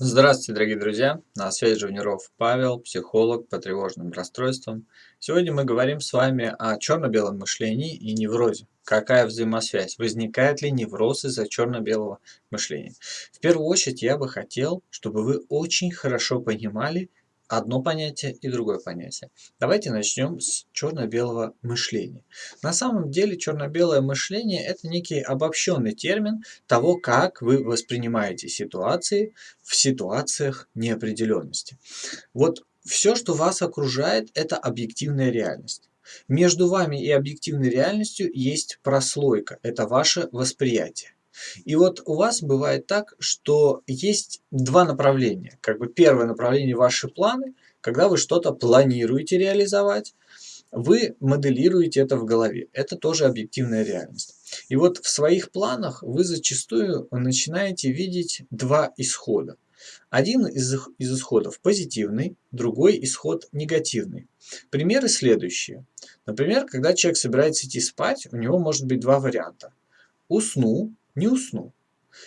Здравствуйте, дорогие друзья! На связи Живниров Павел, психолог по тревожным расстройствам. Сегодня мы говорим с вами о черно-белом мышлении и неврозе. Какая взаимосвязь? Возникает ли невроз из-за черно-белого мышления? В первую очередь я бы хотел, чтобы вы очень хорошо понимали, одно понятие и другое понятие. Давайте начнем с черно-белого мышления. На самом деле черно-белое мышление это некий обобщенный термин того, как вы воспринимаете ситуации в ситуациях неопределенности. Вот все, что вас окружает, это объективная реальность. Между вами и объективной реальностью есть прослойка, это ваше восприятие. И вот у вас бывает так, что есть два направления. Как бы первое направление ваши планы, когда вы что-то планируете реализовать, вы моделируете это в голове. Это тоже объективная реальность. И вот в своих планах вы зачастую начинаете видеть два исхода. Один из, из исходов позитивный, другой исход негативный. Примеры следующие. Например, когда человек собирается идти спать, у него может быть два варианта. Усну не усну.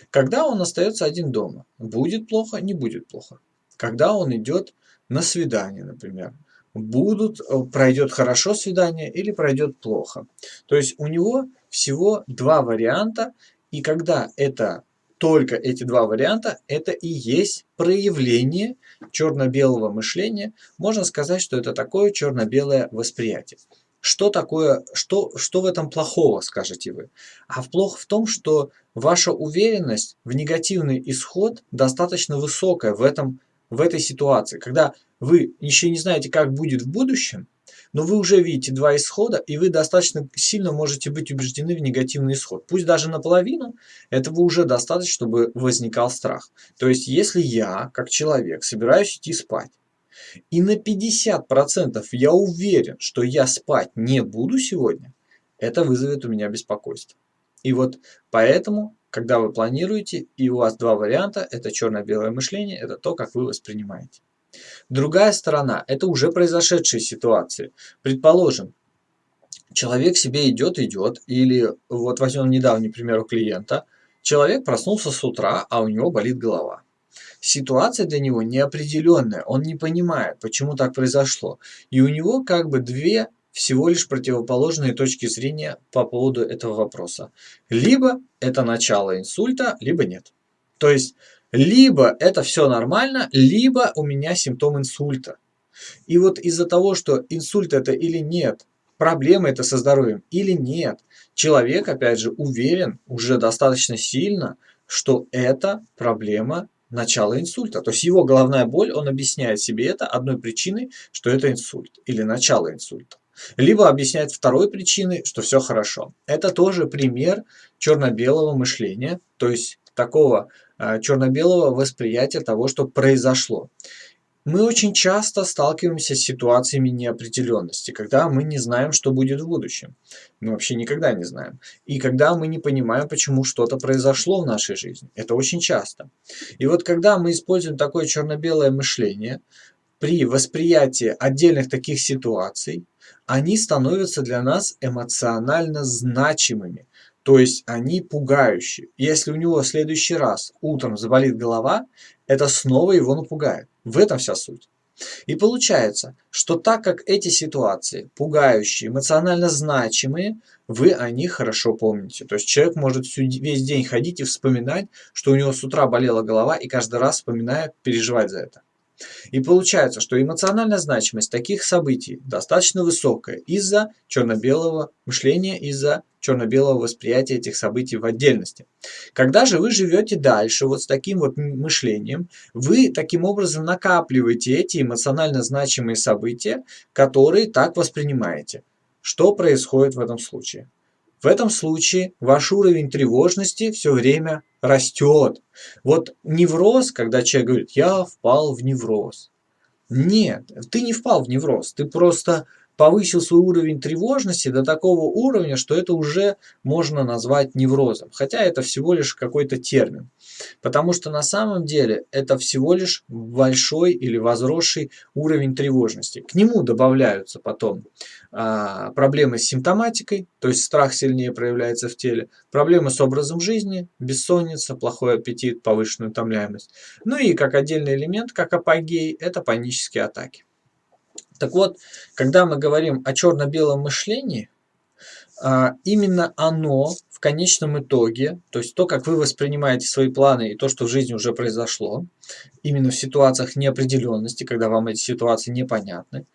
Когда он остается один дома, будет плохо, не будет плохо. Когда он идет на свидание, например, будут, э, пройдет хорошо свидание или пройдет плохо. То есть у него всего два варианта, и когда это только эти два варианта, это и есть проявление черно-белого мышления. Можно сказать, что это такое черно-белое восприятие. Что такое, что, что в этом плохого, скажете вы? А плохо в том, что ваша уверенность в негативный исход достаточно высокая в, этом, в этой ситуации. Когда вы еще не знаете, как будет в будущем, но вы уже видите два исхода, и вы достаточно сильно можете быть убеждены в негативный исход. Пусть даже наполовину, этого уже достаточно, чтобы возникал страх. То есть, если я, как человек, собираюсь идти спать, и на 50% я уверен, что я спать не буду сегодня, это вызовет у меня беспокойство. И вот поэтому, когда вы планируете, и у вас два варианта, это черно-белое мышление, это то, как вы воспринимаете. Другая сторона – это уже произошедшие ситуации. Предположим, человек себе идет, идет, или вот возьмем недавний пример у клиента, человек проснулся с утра, а у него болит голова. Ситуация для него неопределенная, он не понимает, почему так произошло. И у него как бы две всего лишь противоположные точки зрения по поводу этого вопроса. Либо это начало инсульта, либо нет. То есть, либо это все нормально, либо у меня симптом инсульта. И вот из-за того, что инсульт это или нет, проблема это со здоровьем или нет, человек, опять же, уверен уже достаточно сильно, что это проблема начала инсульта. То есть его головная боль, он объясняет себе это одной причиной, что это инсульт или начало инсульта. Либо объясняет второй причиной, что все хорошо. Это тоже пример черно-белого мышления, то есть такого э, черно-белого восприятия того, что произошло. Мы очень часто сталкиваемся с ситуациями неопределенности, когда мы не знаем, что будет в будущем. Мы вообще никогда не знаем. И когда мы не понимаем, почему что-то произошло в нашей жизни. Это очень часто. И вот когда мы используем такое черно-белое мышление, при восприятии отдельных таких ситуаций, они становятся для нас эмоционально значимыми. То есть они пугающие. Если у него в следующий раз утром заболит голова, это снова его напугает. В этом вся суть. И получается, что так как эти ситуации пугающие, эмоционально значимые, вы о них хорошо помните. То есть человек может весь день ходить и вспоминать, что у него с утра болела голова, и каждый раз вспоминая, переживать за это. И получается, что эмоциональная значимость таких событий достаточно высокая из-за черно-белого мышления, из-за черно-белого восприятия этих событий в отдельности. Когда же вы живете дальше вот с таким вот мышлением, вы таким образом накапливаете эти эмоционально значимые события, которые так воспринимаете. Что происходит в этом случае? В этом случае ваш уровень тревожности все время растет. Вот невроз, когда человек говорит, я впал в невроз. Нет, ты не впал в невроз, ты просто повысил свой уровень тревожности до такого уровня, что это уже можно назвать неврозом. Хотя это всего лишь какой-то термин. Потому что на самом деле это всего лишь большой или возросший уровень тревожности. К нему добавляются потом а, проблемы с симптоматикой, то есть страх сильнее проявляется в теле, проблемы с образом жизни, бессонница, плохой аппетит, повышенная утомляемость. Ну и как отдельный элемент, как апогей, это панические атаки. Так вот, когда мы говорим о черно-белом мышлении, а, именно оно в конечном итоге, то есть то, как вы воспринимаете свои планы и то, что в жизни уже произошло, именно в ситуациях неопределенности, когда вам эти ситуации непонятны,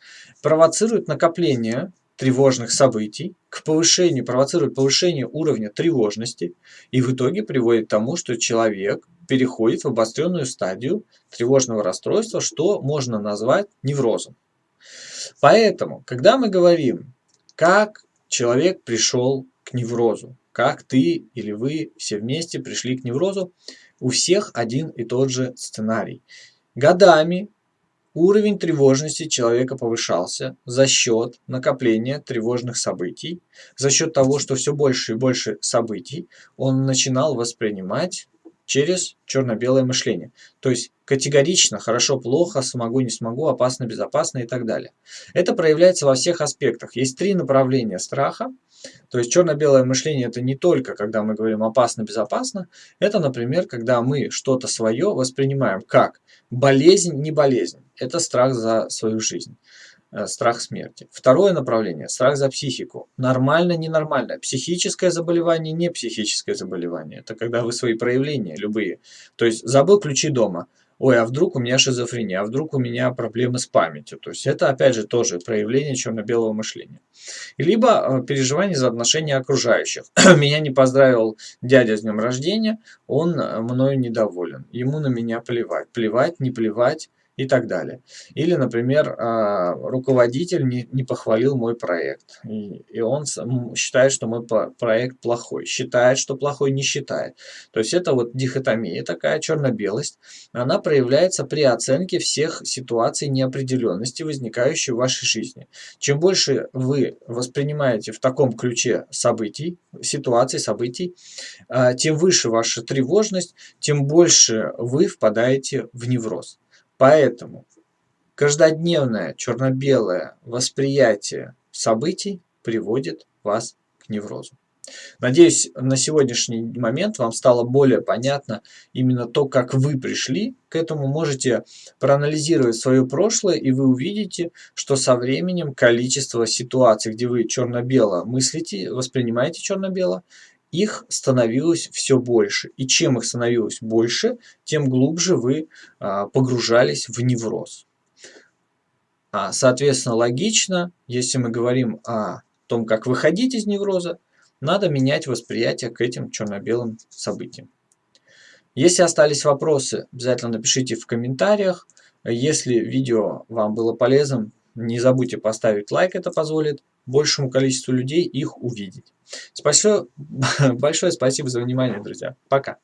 провоцирует накопление тревожных событий, к повышению, провоцирует повышение уровня тревожности и в итоге приводит к тому, что человек переходит в обостренную стадию тревожного расстройства, что можно назвать неврозом. Поэтому, когда мы говорим, как человек пришел к неврозу, как ты или вы все вместе пришли к неврозу, у всех один и тот же сценарий. Годами уровень тревожности человека повышался за счет накопления тревожных событий, за счет того, что все больше и больше событий он начинал воспринимать через черно-белое мышление. То есть категорично, хорошо, плохо, смогу, не смогу, опасно, безопасно и так далее. Это проявляется во всех аспектах. Есть три направления страха. То есть черно-белое мышление это не только, когда мы говорим опасно, безопасно. Это, например, когда мы что-то свое воспринимаем как болезнь, не болезнь. Это страх за свою жизнь. Э, страх смерти. Второе направление – страх за психику. Нормально, ненормально. Психическое заболевание, не психическое заболевание. Это когда вы свои проявления, любые. То есть забыл ключи дома. Ой, а вдруг у меня шизофрения, а вдруг у меня проблемы с памятью. То есть это опять же тоже проявление черно-белого мышления. Либо э, переживание за отношения окружающих. меня не поздравил дядя с днем рождения, он э, мною недоволен. Ему на меня плевать. Плевать, не плевать и так далее. Или, например, а, руководитель не, не похвалил мой проект, и, и он считает, что мой проект плохой, считает, что плохой, не считает. То есть это вот дихотомия, такая черно-белость, она проявляется при оценке всех ситуаций неопределенности, возникающей в вашей жизни. Чем больше вы воспринимаете в таком ключе событий, ситуаций, событий, а, тем выше ваша тревожность, тем больше вы впадаете в невроз. Поэтому каждодневное черно-белое восприятие событий приводит вас к неврозу. Надеюсь, на сегодняшний момент вам стало более понятно именно то, как вы пришли к этому. Можете проанализировать свое прошлое, и вы увидите, что со временем количество ситуаций, где вы черно-бело мыслите, воспринимаете черно-бело, их становилось все больше. И чем их становилось больше, тем глубже вы а, погружались в невроз. А, соответственно, логично, если мы говорим о том, как выходить из невроза, надо менять восприятие к этим черно-белым событиям. Если остались вопросы, обязательно напишите в комментариях. Если видео вам было полезным, не забудьте поставить лайк, это позволит большему количеству людей их увидеть. Спасибо, большое спасибо за внимание, друзья. Пока.